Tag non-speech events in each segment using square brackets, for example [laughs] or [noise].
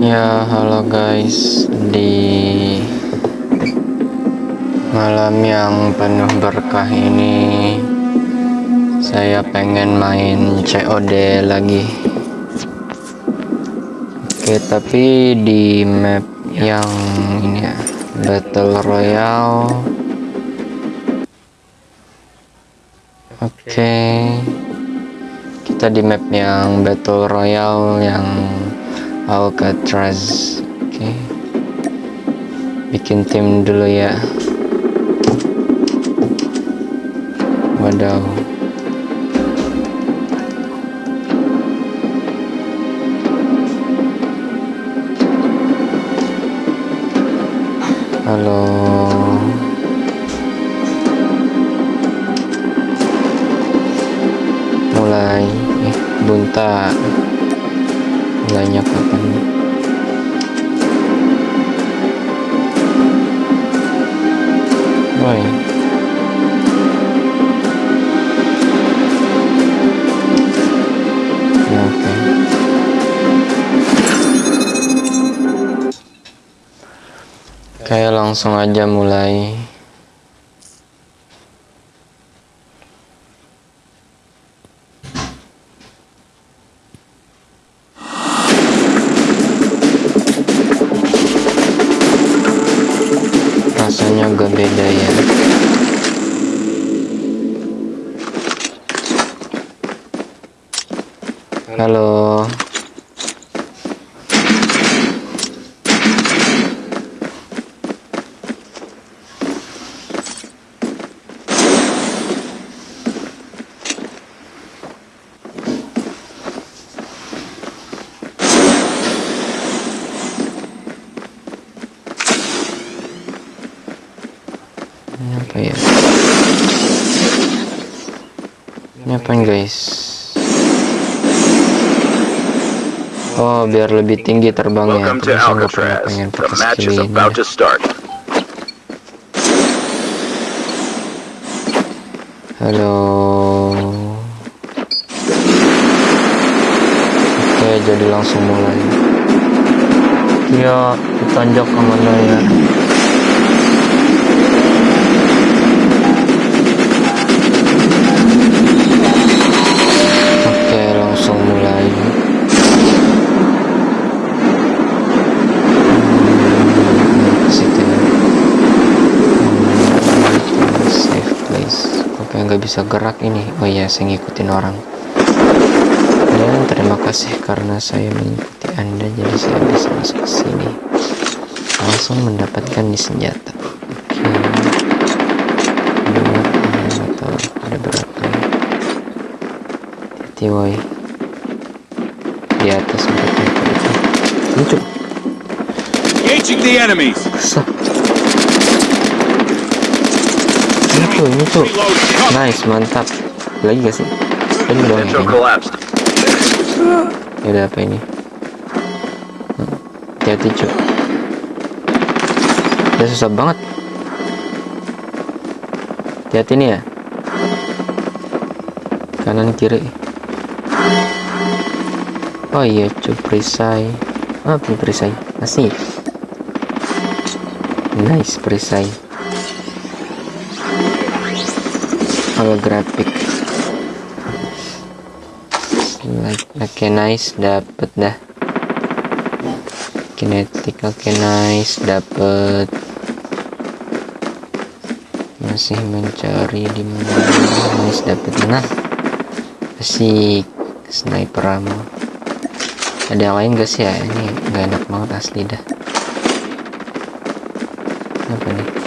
Ya, halo guys. Di malam yang penuh berkah ini saya pengen main COD lagi. Oke, tapi di map yang ini ya, Battle Royale. Oke. Kita di map yang Battle Royale yang Alcatraz. Oke. Okay. bikin tim dulu ya. Wadaw. Halo langsung aja mulai. Rasanya agak beda ya. Halo ini apa ya ini apa guys oh biar lebih tinggi terbangnya. Terus saya nggak pernah pengen pakai skill ini halo. Oke jadi langsung mulai. Ya ditanjak ke mana ya nggak bisa gerak ini. Oh iya, saya ngikutin orang. Dan terima kasih karena saya mengikuti Anda, jadi saya bisa masuk ke sini. Langsung mendapatkan di senjata. Oke. Dua, atau ada berapa ya? hati woi di atas mereka lucu Engaging the enemies. Ini tuh ini tuh. Nice mantap. Lagi gak sih? Ini doang ya udah apa ini? Hmm, hati-hati cuy ya susah banget. Hati-hati nih ya. Kanan kiri. Oh iya cuy perisai. Ah punya perisai. Asik nice perisai holographic like oke okay, nice dapet dah. Kinetic oke okay, nice dapet. Masih mencari di mana. Nice dapet. Nah asik. Sniper ammo. Ada yang lain gak sih ya? Ini gak enak banget asli dah. Apa nih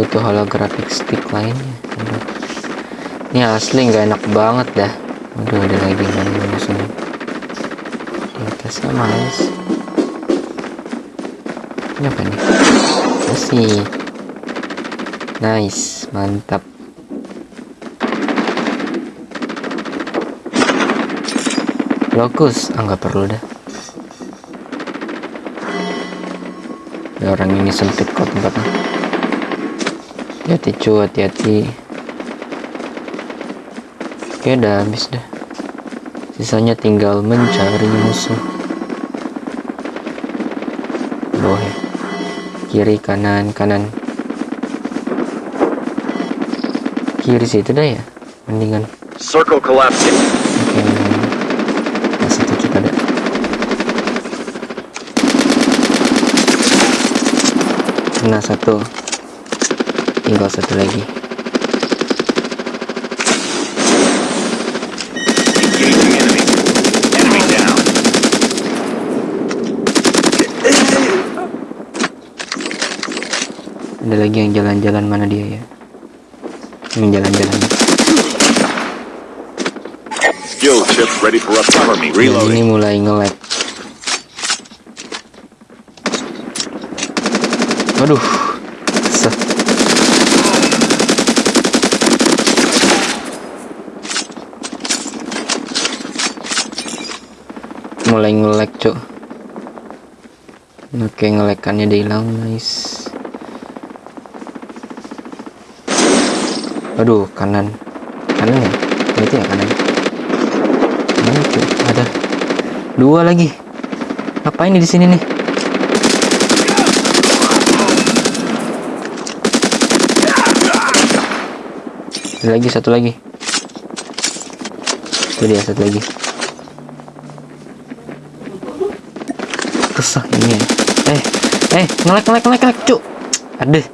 butuh holographic stick lainnya. Ini asli gak enak banget dah. Aduh ada lagi yang musuhnya di atas sama guys ini apa nih asik nice mantap. Lokus, ah nggak perlu dah. Orang ini sempit kok tempatnya. Hati-hati cu, hati-hati. Oke, udah habis dah. Sisanya tinggal mencari musuh. bawah ya kiri kanan kanan kiri situ dah ya mendingan Circle collapsing. oke nah, situ kita nah satu tinggal satu lagi. Ada lagi yang jalan-jalan mana dia ya? Yang jalan-jalan. Yang ini mulai nge-lag. Waduh mulai nge-lag cuk. Oke ngelekannya dia hilang nice. Aduh kanan. Kanan ya? Itu ya kanan? Mana tuh ada. Dua lagi. Apa ini di sini nih? Lagi satu lagi. Itu dia satu lagi ini. Eh eh ngelek ngelek ngelek ngelek cuk. Aduh.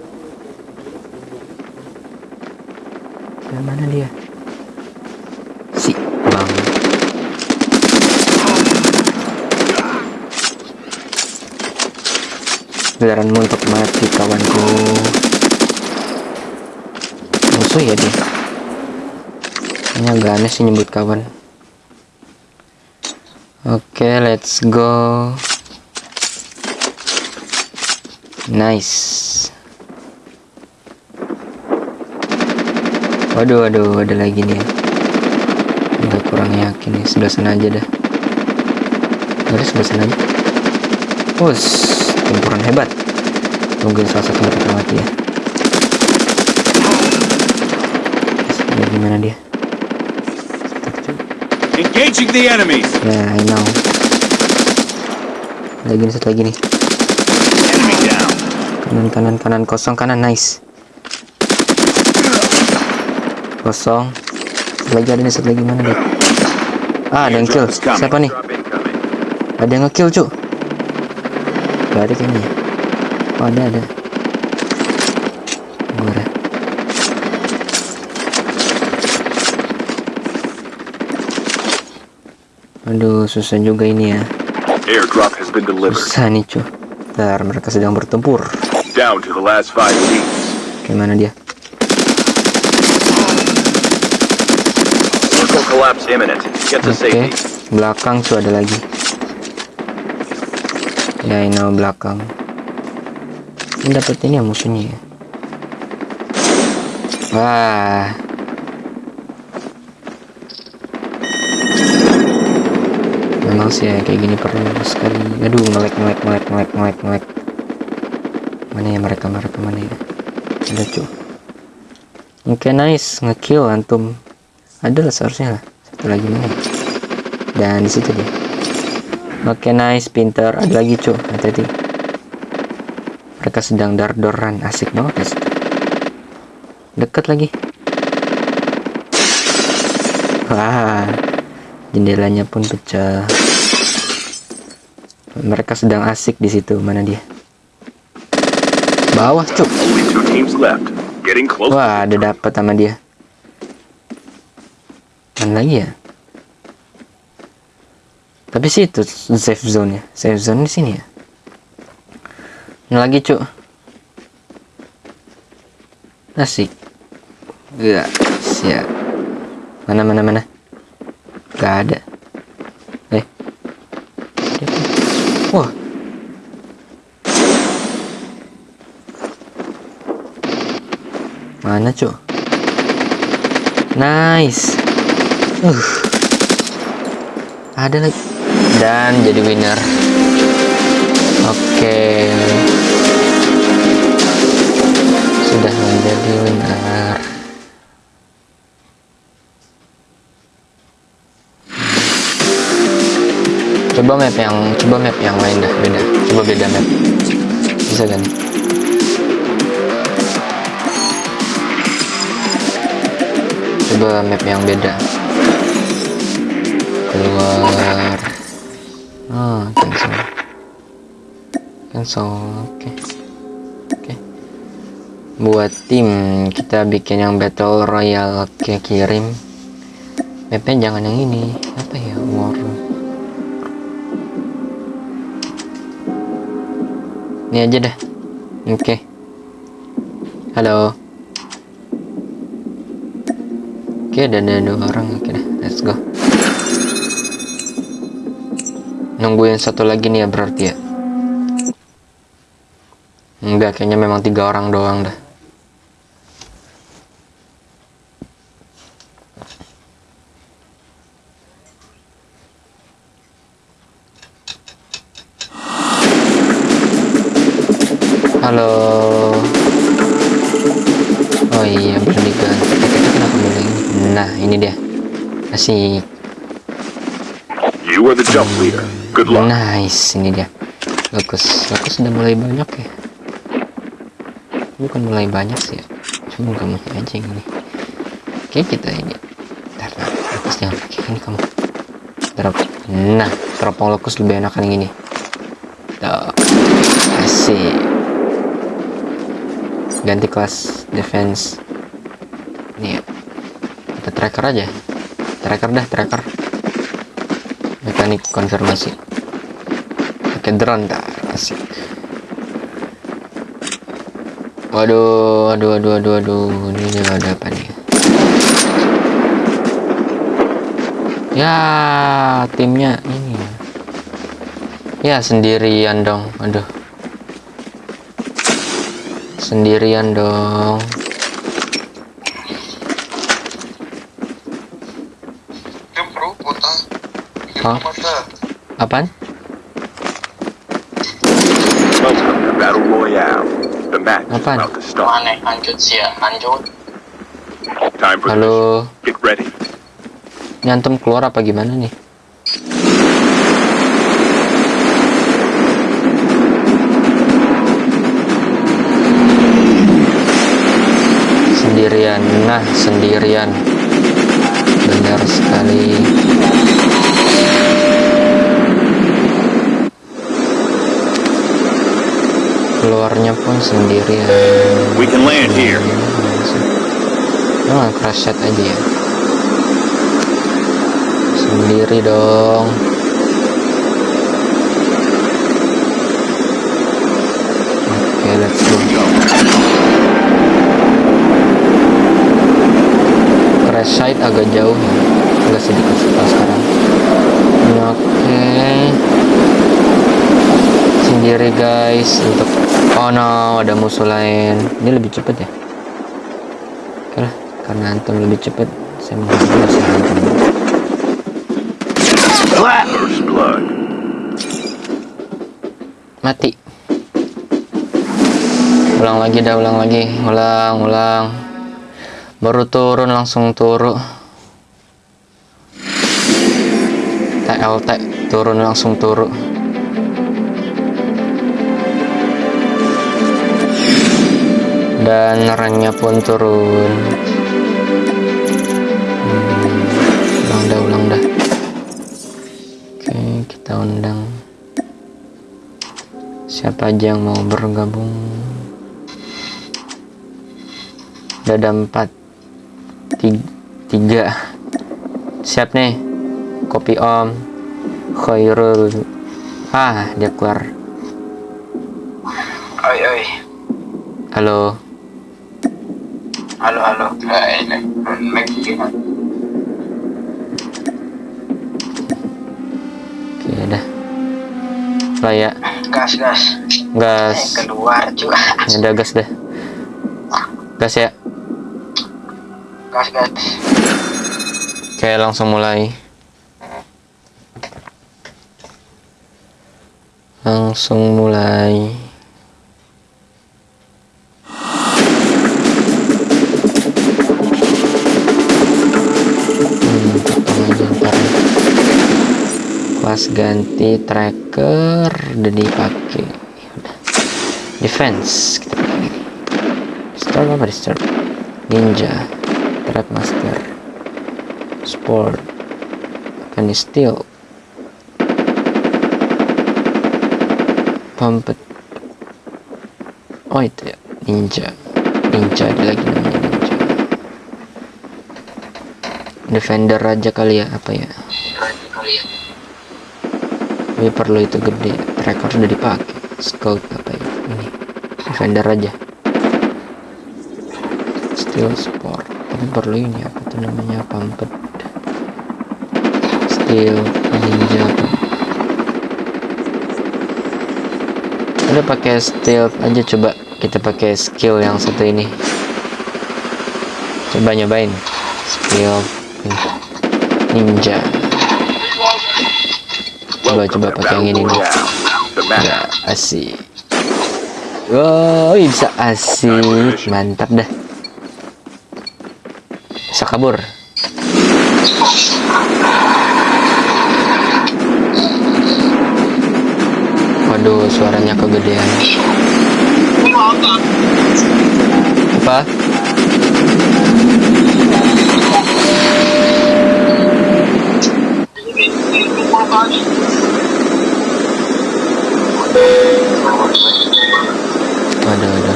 Yang mana dia? Si bang. Giliranmu untuk mati kawanku. Musuh ya dia. Ini agak aneh sih nyebut kawan. Oke let's go nice. Waduh waduh ada lagi nih. Ya Agak kurang yakin ya sebelah sana aja dah. Ada sebelah sana aja. Us, tempuran hebat. Mungkin salah satu mereka mati ya Terus, gimana dia? Engaging the enemies. ya I know. Lagi nih satu lagi nih. Kanan kanan kanan. Kosong kanan. Nice. Kosong. Satu lagi ada nih satu lagi. Mana deh ah ada yang kill. Siapa nih? Ada yang nge-kill cuk. Gak ada kayaknya. Ya? oh ada ada. Ada. aduh susah juga ini ya. Susah nih cuy Ntar mereka sedang bertempur Down to the last five teams. gimana dia Circle collapse imminent. Get to Oke, safety. belakang tuh ada lagi. Ya, ini belakang. Ini dapat ini ya musuhnya ya. Wah. Memang sih ya kayak gini perlu sekali. Aduh, ngelek ngelek ngelek ngelek ngelek ngelek. Mana ya mereka mereka mana ya? Ada cuy. Oke nice ngekill antum. Ada lah seharusnya lah. Satu lagi mana? Dan di situ dia. Oke nice pinter. Ada lagi cuy. Hati-hati. Mereka sedang dar-doran. Asik banget situ. Dekat lagi. Wah. Jendelanya pun pecah. Mereka sedang asik di situ. Mana dia? Bawah close. Wah, ada dapat sama dia. Mana lagi ya? Tapi sih itu safe zone ya. Safe zone di sini ya. Ini lagi, Cuk. Asik. Gak, siap. Mana mana mana? Gak ada. Mana, Cuk? Nice. Uh. Ada lagi. Dan jadi winner. Oke. Sudah menjadi winner. Coba map yang coba map yang lain dah beda. Coba beda map. bisa kan coba map yang beda. Keluar. Ah cancel. Cancel oke. Oke. Buat tim kita bikin yang battle royale oke kirim. Mapnya jangan yang ini. Apa ya war? Ini aja dah. Oke. Halo oke ada ada dua orang. Oke dah let's go. Nungguin satu lagi nih ya berarti ya? Enggak kayaknya memang tiga orang doang dah Nice, ini dia. Bagus. Bagus sudah mulai banyak ya. Bukan mulai banyak sih ya. Cuma kamu aja yang ini. Oke, kita ini. Ntar, ntar. Bagus jangan ini kamu. Drop. Nah, teropong lokus lebih enak yang ini. Tuh. Asik. Ganti kelas defense. Nih ya. Kita tracker aja. Tracker dah, tracker mekanik konfirmasi. Pakai drone dah asik. Waduh waduh waduh waduh waduh. Ini ada apa nih? Ya timnya ini ya. Sendirian dong. Aduh sendirian dong Kan bro, kota. Mata. apaan? Apaan? halo. Nyantum keluar apa gimana nih? Sendirian. Nah sendirian. Benar sekali keluarnya pun sendirian We can land here. Oh, crash aja ya. Sendiri dong. Oke, let's go. Crash site agak jauh ya. Agak sedikit sekarang. Oke. Sendiri guys untuk Oh no, ada musuh lain. Ini lebih cepet ya? Oke lah, karena antum lebih cepet, saya mengambil antum. Blood. Mati. Ulang lagi dah, ulang lagi, ulang, ulang. Baru turun langsung turun. TLT turun langsung turun. Dan ranknya pun turun. Hmm, ulang dah, ulang dah. Oke, kita undang siapa aja yang mau bergabung. Udah ada empat, tiga, tiga. Siap nih, kopi om, Khairul. Ah, dia keluar. Oi, oi. Halo, Halo, halo. Eh, ini. Mac gimana? oke dah. Lah ya, Gas, gas. Eh, gas. keluar juga. Ya udah gas deh. Gas ya. Gas, gas. Oke, langsung mulai. Langsung mulai. Kelas ganti tracker udah dipakai. Udah. defense kita pakai. Start apa di start ninja trap master sport akan steel pumpet oh itu ya. Ninja. Ninja ada lagi namanya ninja. Defender aja kali ya apa ya tapi perlu itu gede. Tracker sudah dipakai scout apa ya? Ini. Defender aja. Steel sport. Tapi perlu ini apa tuh namanya? Pumpet steel ninja udah pakai steel aja. Coba kita pakai skill yang satu ini. Coba nyobain. Skill ninja coba coba pakai yang ini. Nih ya asik. Wow bisa asik. Mantap dah. Bisa kabur. Waduh suaranya kegedean. Apa ada ada.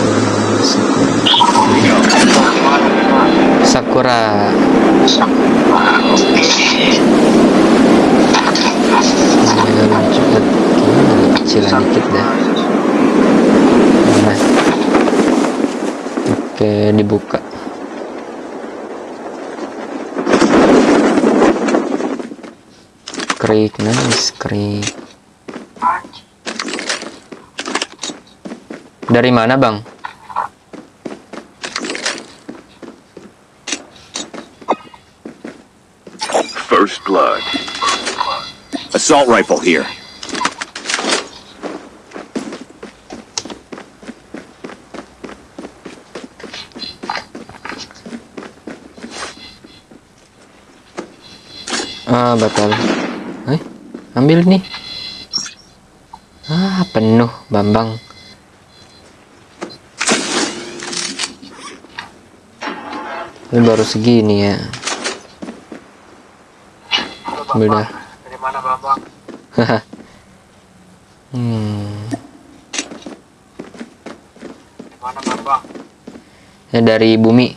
Hmm, sakura. Sakura. Nah. Oke dibuka krik nice krik dari mana bang First blood. Assault rifle here. ah batal ambil nih ah penuh bambang. Ini baru segini ya. Ambil dah. Dari mana Bambang? hmm. Dari mana Bambang? ya dari bumi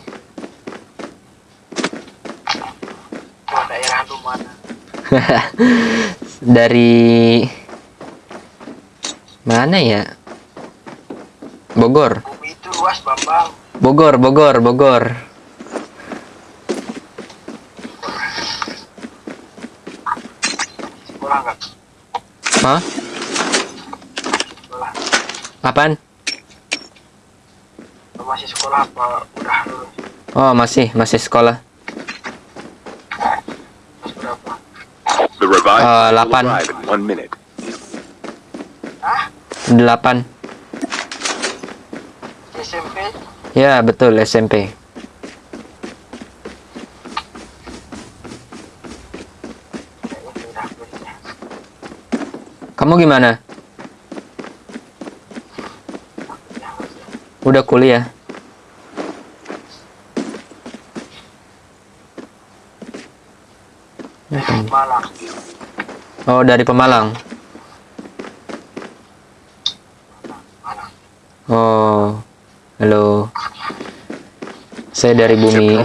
[laughs] Dari mana ya Bogor. Bogor Bogor Bogor? Hah? Sekolah. Apaan? Masih sekolah apa udah lulus? Oh masih masih sekolah Terus berapa? The revived Uh, will lapan. arrive in one minute. Hah? 8 SMP? Ya betul SMP. Kamu gimana? Udah kuliah? Malang. Oh dari Pemalang Malang. Oh Halo Saya dari bumi.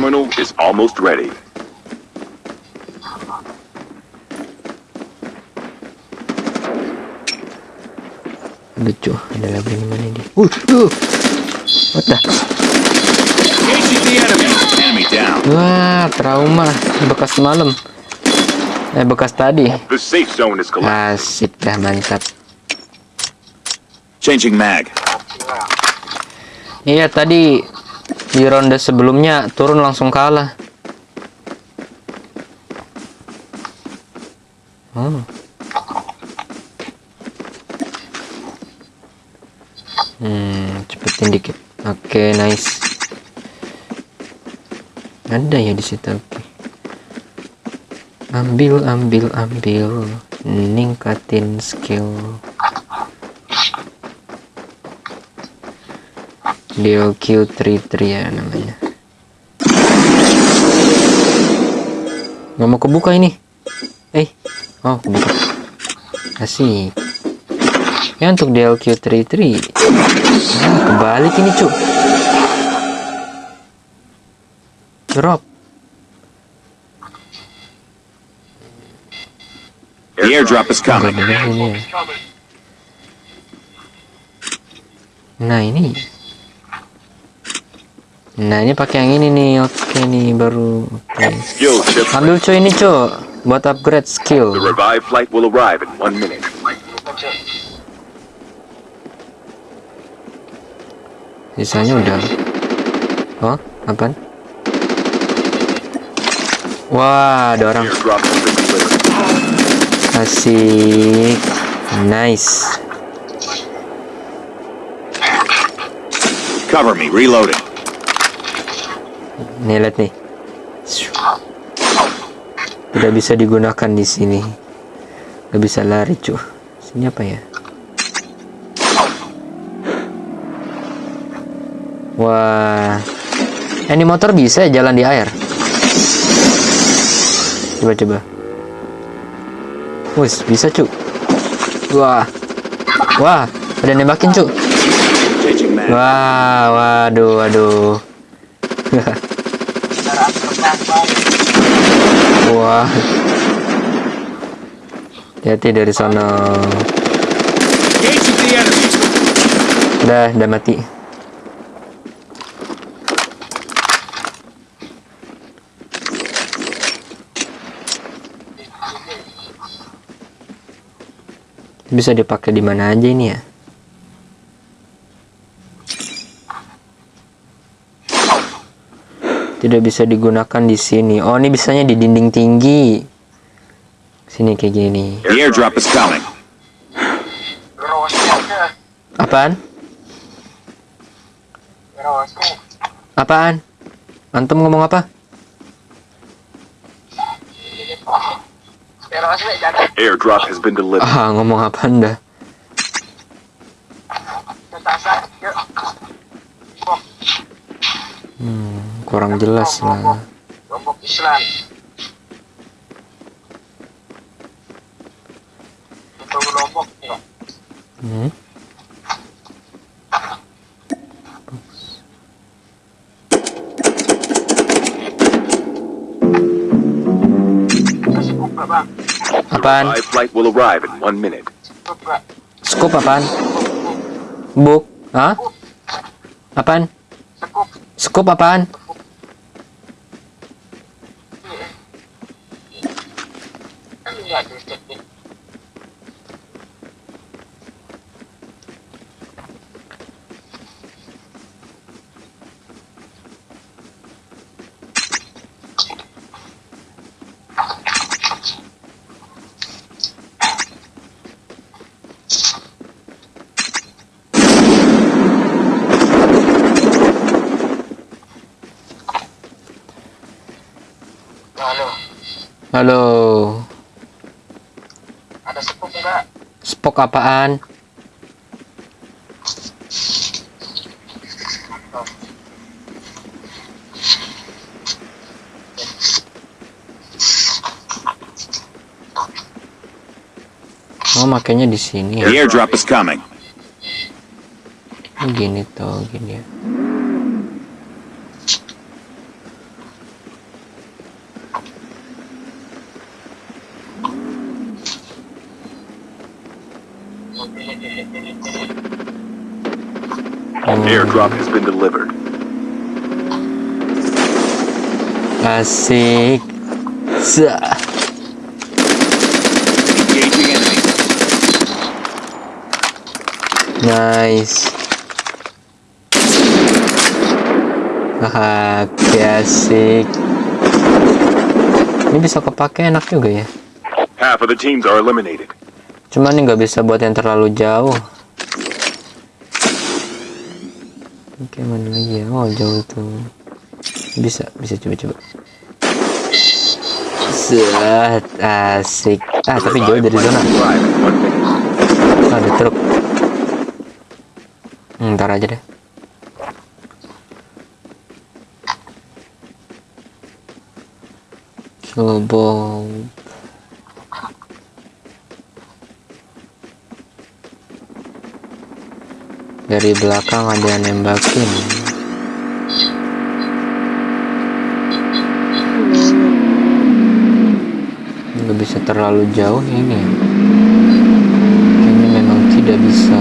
Lucu Ada lagi di mana dia Uh, uh. What the. Wah trauma Bekas malam Eh bekas tadi. Asik dah mantap Changing mag. Iya tadi di ronde sebelumnya turun langsung kalah. Hmm. Hmm, cepetin dikit. Oke, nice. Ada ya di situ. Ambil, ambil, ambil. Ningkatin skill. DLQ33 ya namanya. Nggak mau kebuka ini. Eh oh kebuka. Asik. Ya untuk DLQ33 ah, kebalik ini cuk. Drop airdrop is coming. nah ini. Nah ini pakai yang ini nih. Oke nih baru. Chip. ambil cuy ini cuy. Buat upgrade skill. The revived flight will arrive in one minute. Sisanya udah. Oh apaan? Wah ada orang Airdrop has been delivered. Asik. Nice. Cover me. Reloading. nih lihat nih. Tidak bisa digunakan di sini. Nggak bisa lari cuy. Sini apa ya? Wah. Ini motor bisa ya jalan di air? Coba Wus, bisa cu wah wah ada nembakin cu Changing mag. wah waduh waduh. [laughs] Wah. Hati-hati dari sana. Udah, udah mati. Bisa dipakai di mana aja ini ya? Tidak bisa digunakan di sini. Oh, ini bisanya di dinding tinggi. Sini kayak gini. The airdrop is coming. Apaan? Apaan? Antum ngomong apa? Airdrop has been delivered. Ah, ngomong apa anda? Bom. Hmm, kurang jelas lah. Lombok Islam. Lombok ya. Hmm. Apaan? Flight will arrive in one minute. Scoop apaan? Book? Hah? Apaan? Scoop apaan? Halo. ada sekup enggak? Spok apaan? Oh, makanya di sini ya. The airdrop is coming. Gini tuh, gini ya. Airdrop has been delivered. asik. Sa. Engaging enemy. Nice. Haha, asik. Ini bisa kepake enak juga ya. Half of the teams are eliminated. Cuman ini nggak bisa buat yang terlalu jauh. mana lagi ya oh jauh itu. Bisa bisa coba-coba. Set, asik. Ah tapi jauh dari zona. Oh, ada truk. Ntar aja deh. Global Dari belakang ada yang nembakin. Nggak bisa terlalu jauh ini. Kayaknya memang tidak bisa.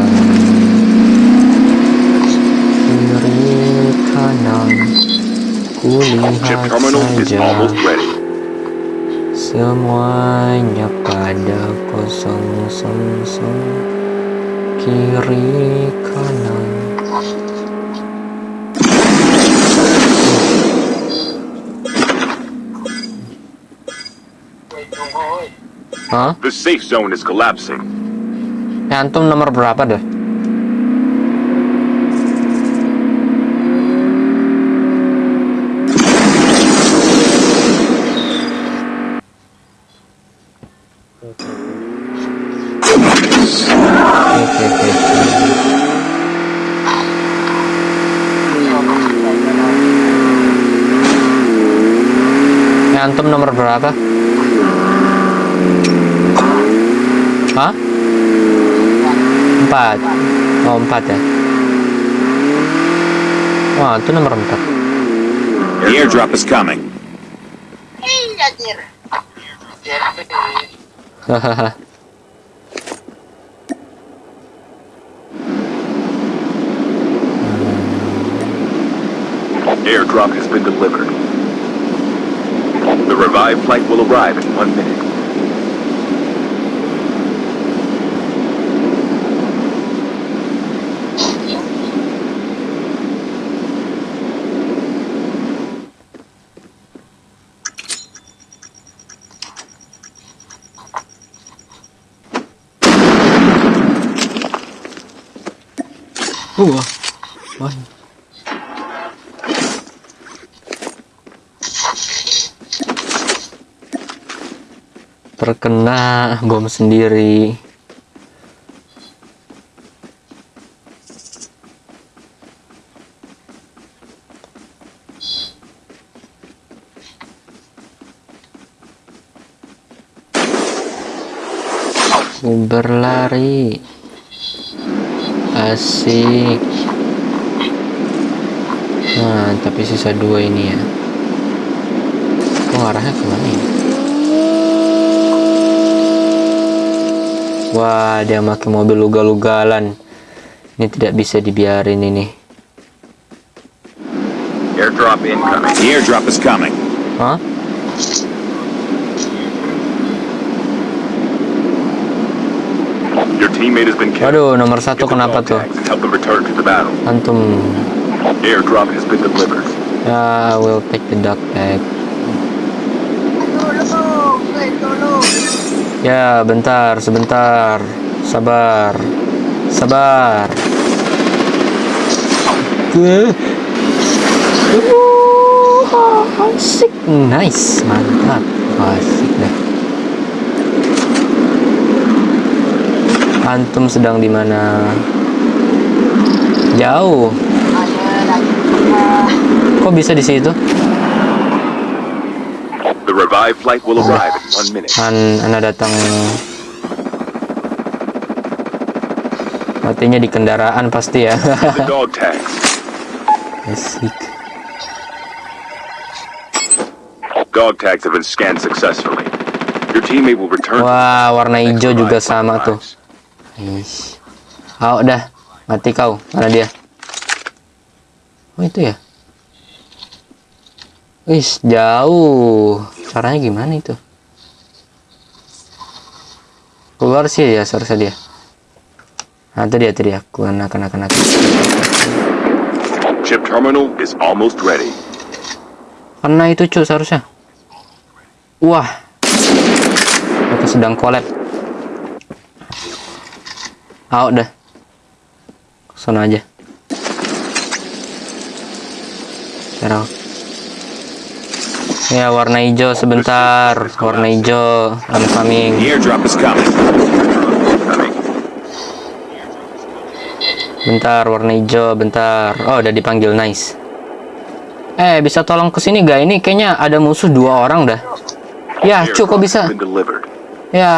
Kiri kanan, kulihat saja. Semuanya pada kosong song kiri kanan. Hah? The safe zone is collapsing. Ya, antum nomor berapa deh? Antum nomor berapa? Hah? Empat. Oh, empat ya. Wah, itu nomor empat. The airdrop is coming. Ih, anjir. Jadi, Hahaha. Airdrop has been delivered. The revived flight will arrive in one minute. Wah. Bom sendiri. Berlari. Asik. Nah, tapi sisa dua ini ya. Oh, arahnya ke mana ini? Wah, dia pakai mobil ugal-ugalan. Ini tidak bisa dibiarin ini. Airdrop incoming. The airdrop is coming. Hah? Your teammate has been killed. Waduh, nomor satu kenapa tuh? help them return to the battle. Antum. Airdrop has been delivered. Ya, I will take the duck tag. tolong, woi, tolong. Ya, bentar, sebentar. Sabar. Sabar. Asik. Nice, mantap. Asik dah. Antum sedang di mana? Jauh. Kok bisa di situ? Revived flight will arrive in one minute. An, anda datang matinya di kendaraan pasti ya asik Dog tags have been scanned successfully. Your teammate will return. wah warna hijau juga sama tuh. Ish. oh dah mati kau mana dia oh itu ya Wis jauh caranya gimana itu keluar sih ya seharusnya dia nah itu dia itu dia kena kena kena Chip terminal is almost ready. Kena itu cuy seharusnya. Wah. Itu sedang collab. Ah udah. Sana aja. Sekarang. Ya warna hijau sebentar. Warna hijau. I'm coming. Bentar warna hijau. Bentar. Oh udah dipanggil nice. Eh bisa tolong ke sini gak? Ini kayaknya ada musuh dua orang dah. Ya, cu kok Airdrop bisa? Ya.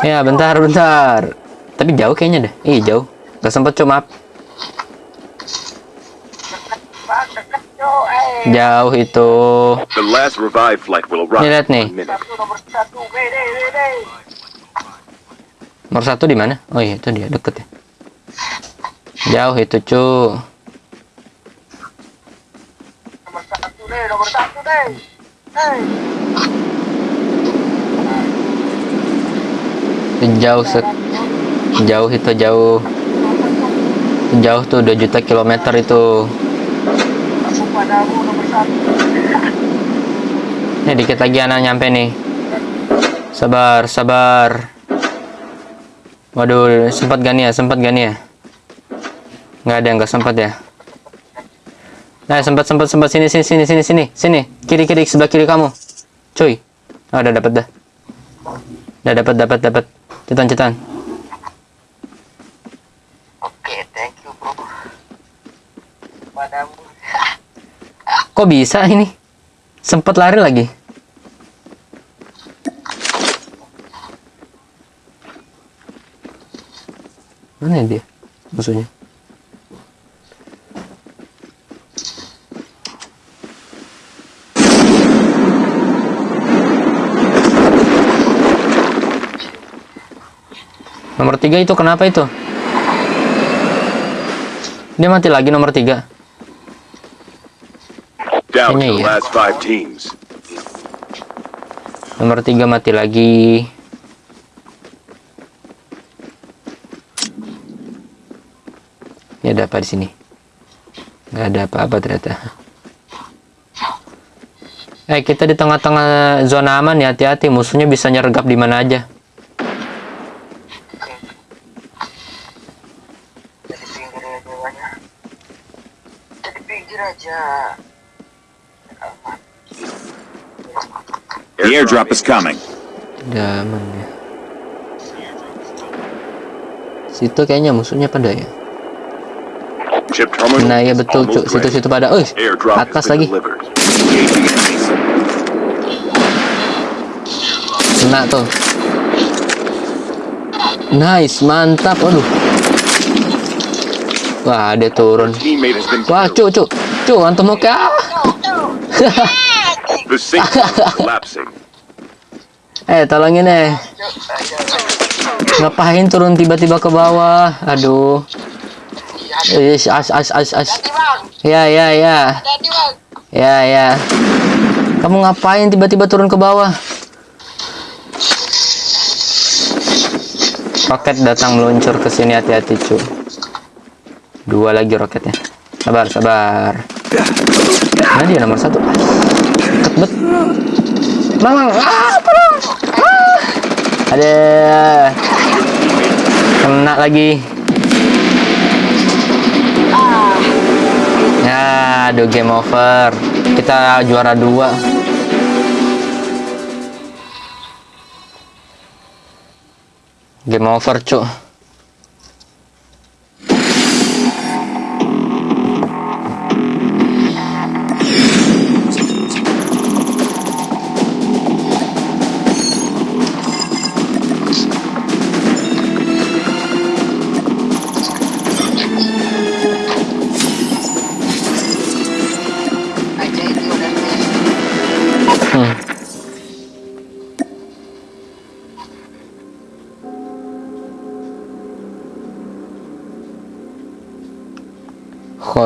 Ya, bentar, bentar. Tapi jauh kayaknya deh. Ih, jauh. Gak sempet cu, maaf. Bang, dekat yuk. Eh. Jauh itu. Nih, lihat nih. nomor satu. Di mana? Oh iya, itu dia deket ya. Jauh itu, cu. Jauh sek jauh itu jauh. Jauh tuh 2 juta kilometer itu. Aku padamu nomor satu. Nih dikit lagi anak nyampe nih. Sabar, sabar. Waduh, sempat gak nih ya? Sempat gak nih ya? Nggak ada, nggak sempat ya. Nah, sempat, sempat, sempat. Sini, sini, sini, sini, sini, sini. Kiri, kiri, sebelah kiri kamu. Cuy. Oh, udah dapat dah. Udah dapat, dapat, dapat. Cetan, cetan. Oke, thank you bro. Padamu. Kok bisa ini? Sempat lari lagi. Mana dia? Musuhnya. Nomor tiga itu kenapa itu? Dia mati lagi nomor tiga. Kayaknya the last five teams. Nomor tiga mati lagi. Ya ada apa di sini? Nggak ada apa-apa ternyata. Eh kita di tengah-tengah zona aman ya hati-hati musuhnya bisa nyergap di mana aja. Jadi pinggir aja The airdrop is coming. Udah aman ya. Situ kayaknya musuhnya pada ya. Nah ya betul cuk situ-situ pada. Oh atas lagi. Kena tuh. Nice, mantap. Aduh. Wah, dia turun. Wah, cuk, cuk. Cuk, antum oke. Ah. The collapsing. eh, tolongin eh. Ngapain turun tiba-tiba ke bawah? Aduh. Ish, as, as, as, as. Ya, ya, ya. Ya, ya. Kamu ngapain tiba-tiba turun ke bawah? Roket datang meluncur ke sini hati-hati, cu. Dua lagi roketnya. Sabar, sabar. Mana dia nomor satu? Bet. Mang, ah, tolong. Ah. Ada. Kena lagi. Ya, aduh game over. Kita juara dua. Game over, cuk.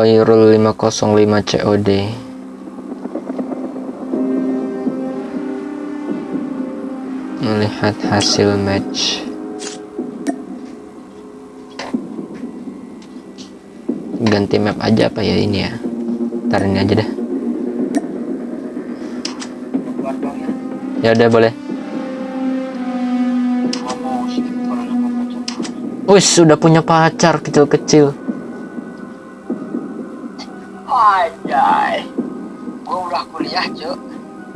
Khairul 505 COD Melihat hasil match Ganti map aja apa ya ini ya Ntar ini aja deh Ya udah boleh. Wih, sudah punya pacar kecil-kecil.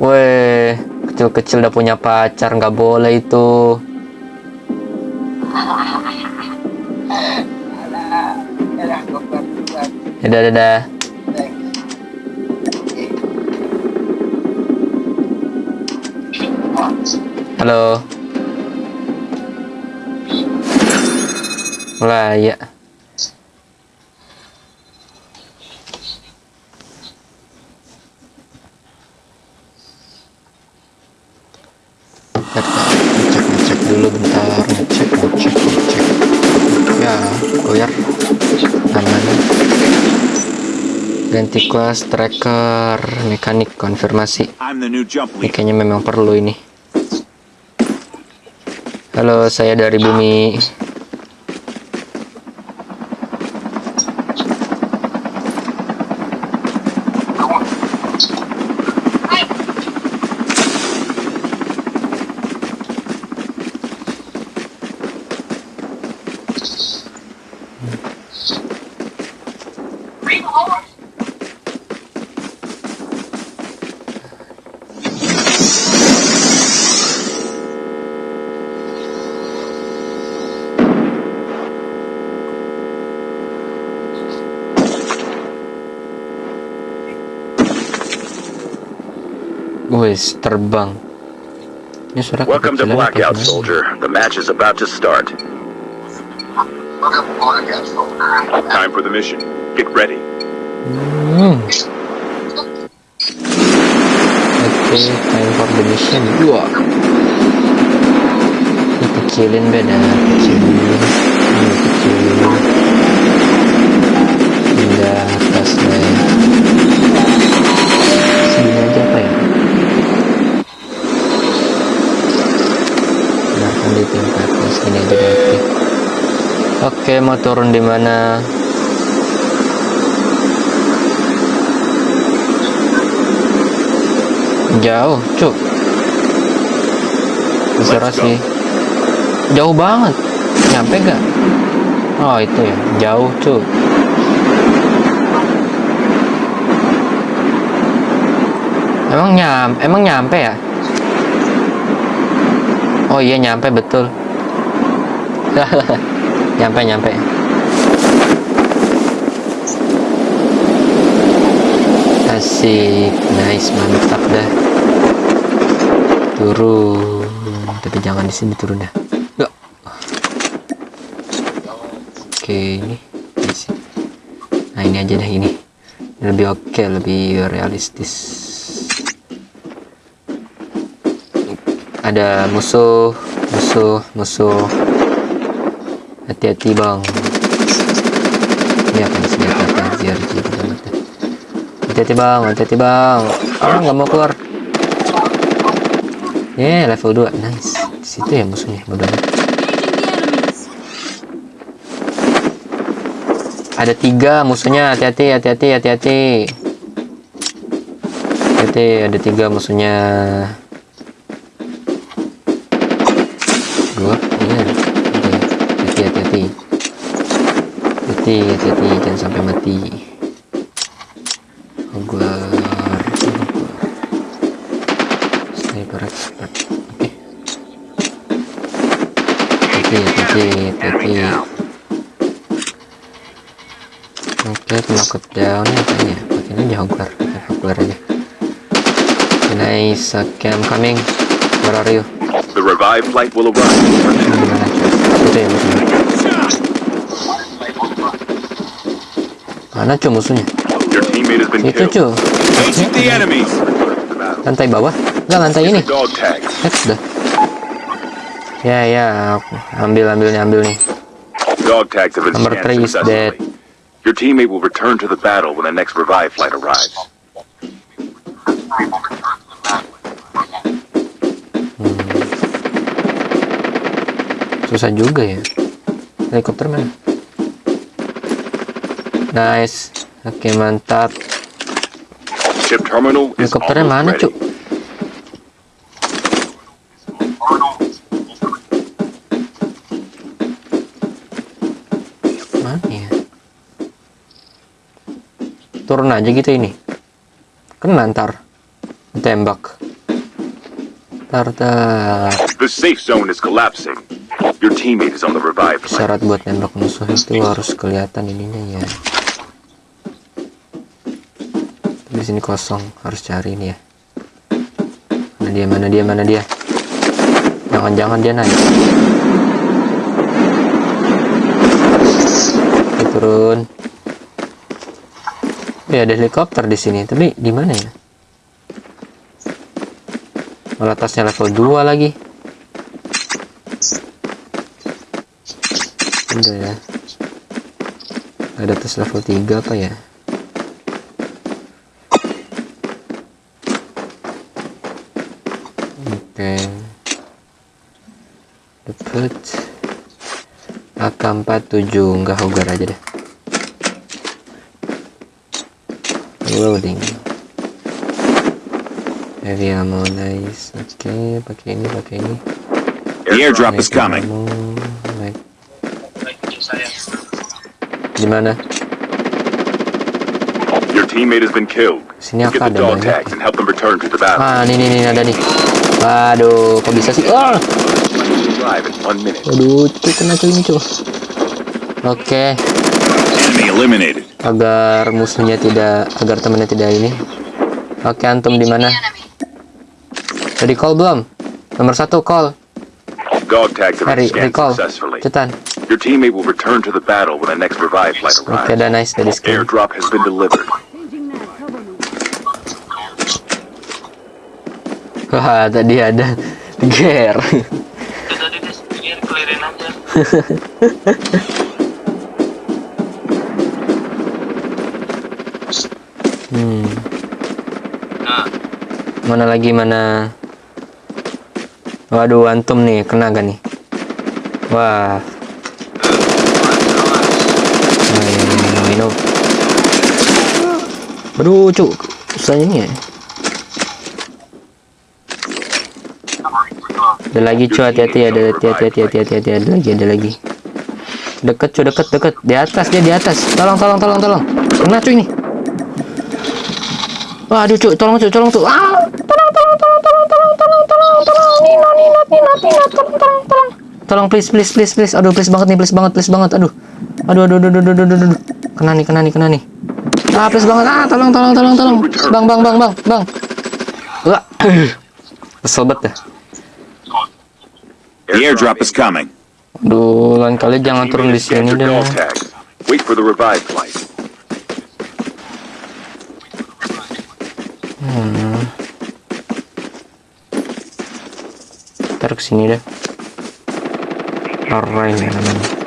Weh, kecil-kecil udah punya pacar, nggak boleh itu. Gua bantuan. Dadah, dadah. Thanks. Halo. Lah ya. Ganti kelas tracker mekanik konfirmasi. Ini kayaknya memang perlu ini. Halo saya dari bumi wes terbang ini suara Welcome to Blackout, soldier. The match is about to start. Time for the mission. Get ready. Hmm. Oke, time for the mission. Dua. Ini kecilin beda, kecilin. Ini kecilin. Pindah atas Nah, di tingkatnya sini aja deh. oke. Oke, mau turun di mana? Jauh, cuk. Go. sih. Jauh banget. Nyampe gak? Oh, itu ya. Jauh, cuk. Emang nyam, emang nyampe ya? Oh iya nyampe betul. [laughs] nyampe nyampe. Asik, nice, mantap dah. Turun, tapi jangan di sini turun dah. Ya. Oke, ini. Nah ini aja dah ini. Lebih oke, lebih realistis. Ada musuh, musuh, musuh. Hati-hati bang. Ini apa nih senjata betul. Hati-hati bang, hati-hati bang. Ah, nggak mau keluar. Yeah, level 2. Nice. Situ ya musuhnya, bodoh. Ada tiga musuhnya, hati-hati, hati-hati, hati-hati. Hati-hati, ada tiga musuhnya. Dua, iya. Oke, Hati-hati, hati-hati. Hati, hati-hati, jangan sampai mati. Hogwarts. Sniper expert. Oke. Hati, hati, hati. Oke, knock down apa ini ya? Pakai ini Hogwarts, pakai Hogwarts aja. Okay, nice, okay, I'm coming. Where are you? The revived flight will arrive. Mana, cuy? Ya musuhnya. Itu cuy. Lantai bawah? Enggak, lantai ini. Lihat sudah. Ya, ya, ambil ambilnya ambil nih. Dog tags have been Number scanned three is successfully. Your teammate will return to the battle when the next revive flight arrives. Susah juga ya. Helikopter mana? Nice. Oke, mantap. Terminal is Helikopternya mana. Cuk? Mana ya? Turun aja gitu ini. Kena ntar. Tembak. Tar tar. The safe zone is collapsing. Your teammate is on the revive. Syarat buat nembak musuh itu harus kelihatan ininya ya. Di sini kosong, harus cari ini ya. Mana dia, mana dia, mana dia? Jangan-jangan dia naik. Oke, turun. Ya ada helikopter di sini, tapi di mana ya? Malah tasnya level 2 lagi. Udah ya. Ada tas level 3 apa ya? Oke. Dapat AK47 enggak hogar aja deh. Loading. Heavy ammo nice. Oke, pakai ini, pakai ini. The airdrop is coming. ammo, Di mana? Your teammate has been killed. Sini aku ada ah, nih Ah, ini, ini, ada nih. Waduh, kok bisa sih? Ah! Waduh, cuy, kena cuy ini cuy. Oke. Agar musuhnya tidak, agar temannya tidak ini. Oke, antum di mana? Jadi call belum? Nomor satu call. hari recall. Cetan. Your teammate will return to the battle when the next revive flight arrives. ada nice dari skin. Airdrop has been delivered. [laughs] Wah, tadi ada tadi clearin aja. [laughs] Hmm, Nah, mana lagi mana? Waduh, antum nih kena gak nih? Wah, Oh, iya, minum. Aduh, cuk. Susahnya nih ya. Ada lagi cuy, hati-hati ada hati-hati hati-hati hati-hati ada lagi ada lagi. Deket cuy, deket deket. Di atas dia di atas. Tolong tolong tolong tolong. Kena cuy ini. Waduh cuy, tolong cuy, tolong tuh. Ah, tolong tolong tolong tolong tolong tolong tolong tolong tolong tolong. Tolong please please please please. Aduh please banget nih, please banget, please banget. Aduh. Aduh aduh aduh aduh aduh aduh. aduh. Kena nih, kena nih, kena nih. Ah, please banget. Ah, tolong tolong tolong tolong. Bang bang bang bang bang. Wah. [coughs] Kesel banget dah. The airdrop is coming. Aduh, lain kali jangan turun di sini deh. Wait for the revive flight. Hmm. Ntar ke sini deh. Alright ya namanya.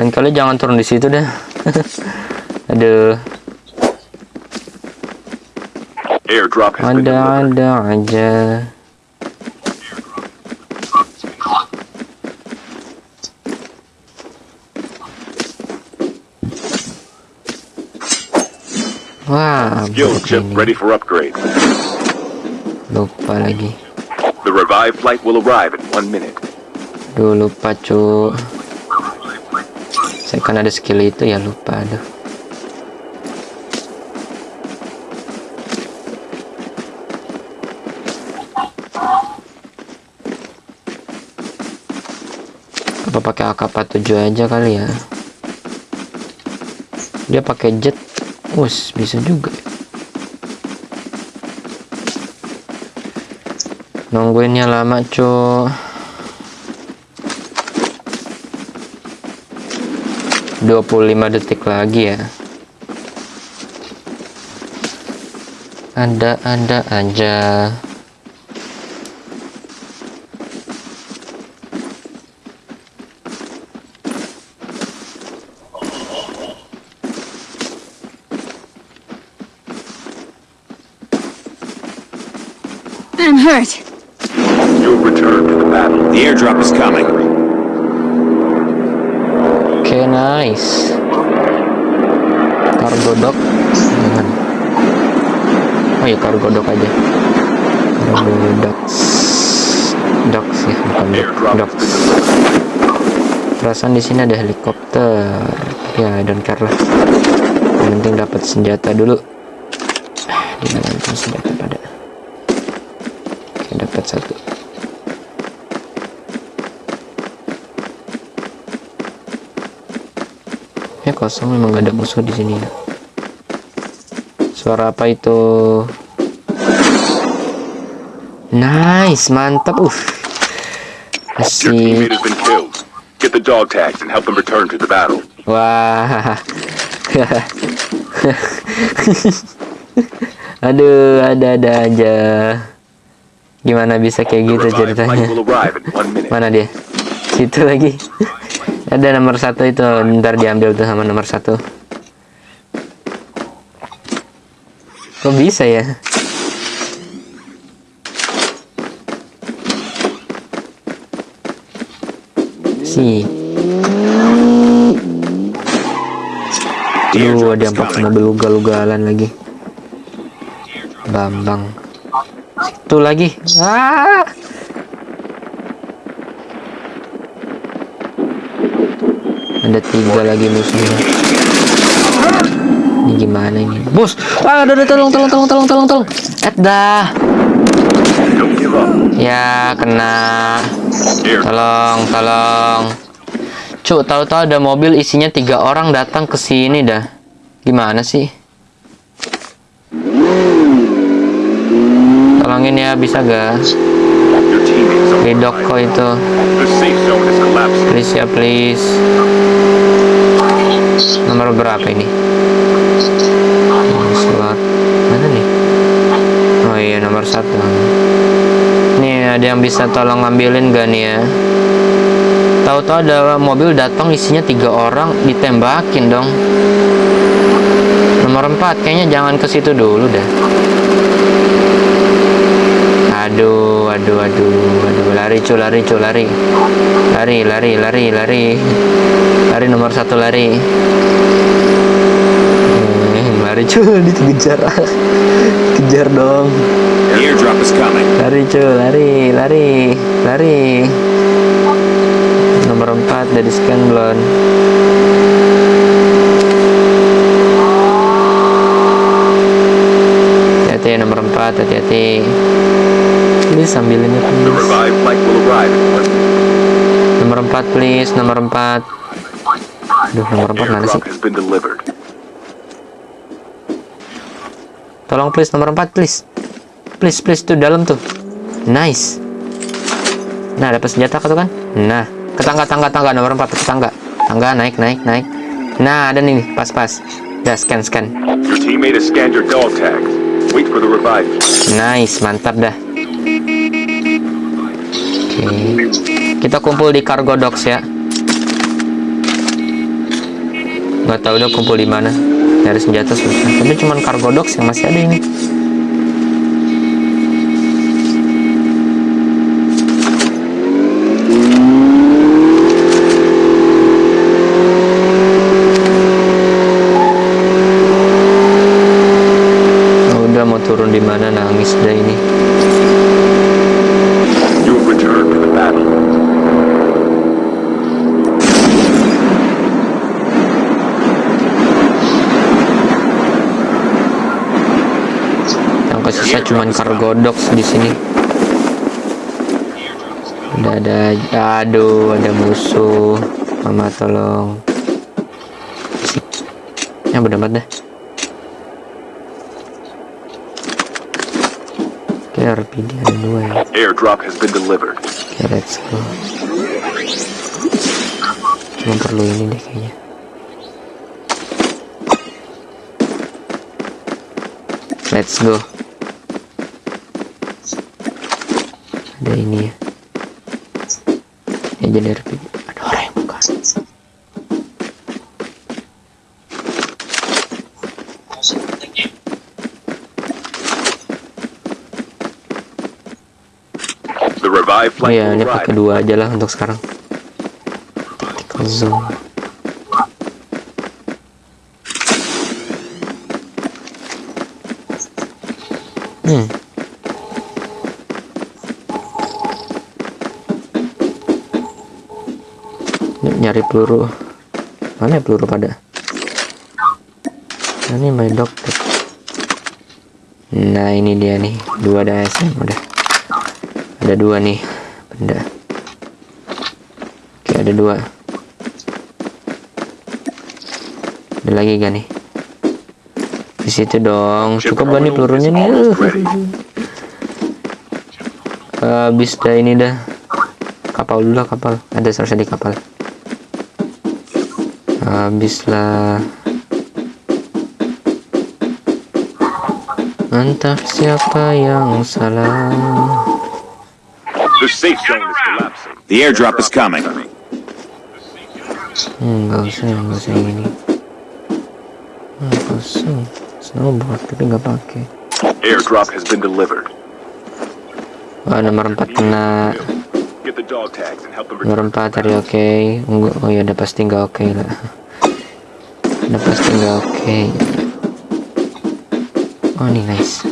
Lain kali jangan turun di situ deh. [laughs] Aduh, Airdrop delivered. ada-ada aja. Wah, Skill chip ready for upgrade. Lupa lagi. The revive flight will arrive in one minute. Duh, lupa cu. Saya kan ada skill itu ya lupa aduh. Apa pakai AK-47 aja kali ya? Dia pakai jet. Us, bisa juga. Nungguinnya lama, cu. 25 detik lagi ya. Ada-ada aja I'm hurt. You'll return to the battle. The airdrop is coming. oke nice cargo dock jangan oh ya cargo dock aja cargo docks docks ya bukan dock Airdrop has docks been perasaan di sini ada helikopter. Ya care lah. Yang penting dapat senjata dulu. Di mana senjata pada. Dapat satu. Ya kosong. Memang ada musuh di sini ya. Suara apa itu? Nice, mantap. Uh. Your Get the dog tags and help them return to the battle. Wah. [laughs] Aduh, ada-ada aja. Gimana bisa kayak gitu ceritanya? Mana dia? Situ lagi. Ada nomor satu itu, ntar diambil tuh sama nomor satu. Kok bisa ya? Si. Aduh, ada yang pakai mobil ugal-ugalan lagi. Bambang. Situ lagi. Ah! Ada tiga lagi musuhnya. Ini gimana ini? Bos! Ah, aduh, aduh, tolong, tolong, tolong, tolong, tolong, tolong. Dah. Ya, kena. Tolong, tolong. Cuk, tahu-tahu ada mobil isinya tiga orang datang ke sini dah. Gimana sih? Tolongin ya, bisa gak? Di Doko itu. Please ya, please. Nomor berapa ini? Slot. Mana nih? Oh iya, nomor satu. Ada yang bisa tolong ngambilin gak nih ya? Tahu-tahu ada mobil datang isinya tiga orang ditembakin dong. Nomor empat, kayaknya jangan ke situ dulu dah. Aduh, aduh, aduh, aduh, lari cu, lari cu, lari, lari, lari, lari, lari, lari nomor satu lari. Lari cu, [laughs] dikejar, kejar dong. Lari cu, lari, lari, lari. Nomor 4 dari scan belum? Hati-hati ya, nomor 4, hati-hati. Please ambilin ya The please. Nomor 4 please, nomor 4. Aduh, nomor 4 mana sih? Tolong please nomor 4 please. Please please tuh dalam tuh. Nice. Nah, dapat senjata tuh kan? Nah, ke tangga tangga tangga nomor 4 ke tangga. Tangga naik naik naik. Nah, ada nih pas pas. Dah scan scan. Your teammate has scanned your dog tags. Wait for the revive. Nice, mantap dah. Oke. Kita kumpul di cargo docks ya. Nggak tahu udah kumpul di mana. Nyari senjata susah. Tapi cuman cargo docks yang masih ada ini. Udah mau turun di mana nangis dah ini. You have returned to the battle. Yang kesisa cuman cargo docks di sini. Udah ada, aduh, ada musuh. Mama tolong. Ya bener dah. Oke, RPD ada dua ya. Airdrop has been delivered. Oke, let's go. Cuma perlu ini deh kayaknya. Let's go. Ada ini ya. Ya jadi RPG. Ada orang yang buka. Oh ya, ini pakai dua aja lah untuk sekarang. Tactical zone. Peluru. Mana ya peluru pada? Nah, ini my doctor. Nah ini dia nih, dua ada SM udah. Ada dua nih benda. Oke ada dua. Ada lagi gak nih? Di situ dong. Cukup gak nih pelurunya nih? ready. habis dah ini dah kapal dulu lah kapal ada seharusnya di kapal habis lah entah siapa yang salah The safe zone is collapsing. The airdrop is coming. Hmm, nggak usah, nggak usah yang ini. Hmm, kosong. Snowboard, tapi nggak pakai. Airdrop has been delivered. Wah, nomor 4 kena. Nomor return. 4 tadi oke. Enggak, oh ya udah pasti nggak oke lah. Udah pasti nggak oke. Oh, ini nice.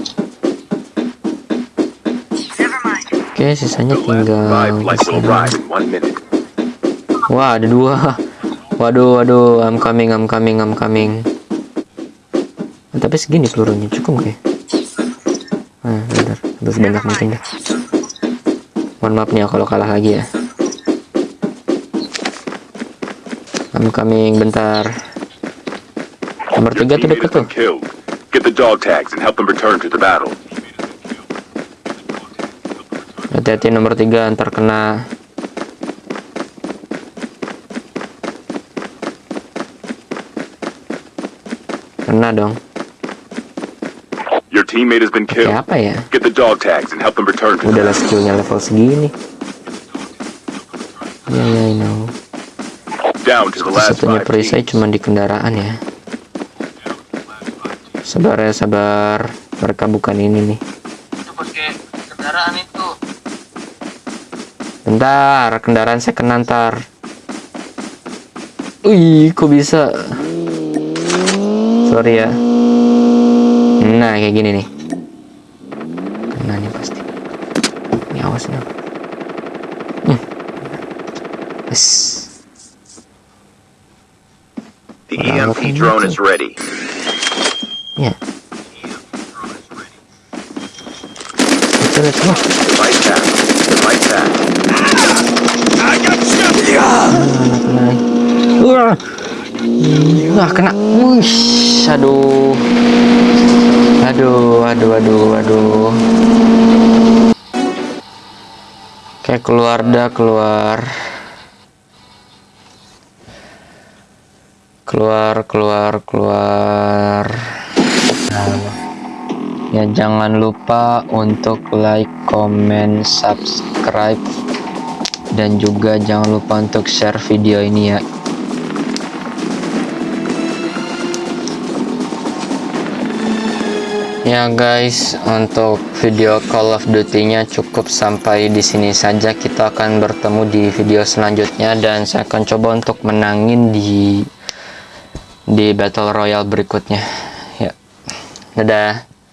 Oke, sisanya The last tinggal. Wah, ada dua. [laughs] Waduh, waduh, I'm coming, I'm coming, I'm coming. Ah, tapi segini pelurunya cukup kayak. Ah, bentar, habis banyak mungkin dah. Mohon maaf nih ya kalau kalah lagi ya. I'm coming, bentar. Nomor tiga tuh deket tuh. Get the dog tags and help them return to the battle. Hati-hati nomor tiga antar kena. Kena dong. Your teammate has been killed. apa ya? Get the dog tags and help them return Udahlah battle. skillnya level segini. Ya ya I know. Down to the last Satunya perisai cuma di kendaraan ya. Sabar ya sabar. Mereka bukan ini nih. Itu pakai kendaraan itu. Bentar, kendaraan saya kena ntar. Wih, kok bisa? Sorry ya. Nah, kayak gini nih. Kena nih pasti. Ini awas nih. Hmm. Yes. The EMP drone is ready. Ya. Lihat semua. Wah. Kena. Wush, aduh. Aduh, aduh, aduh, aduh. Kayak keluar dah, keluar. Keluar, keluar, keluar. Ya jangan lupa untuk like, comment, subscribe dan juga jangan lupa untuk share video ini ya. Ya guys, untuk video Call of Duty-nya cukup sampai di sini saja. Kita akan bertemu di video selanjutnya dan saya akan coba untuk menangin di di Battle Royale berikutnya. Dadah.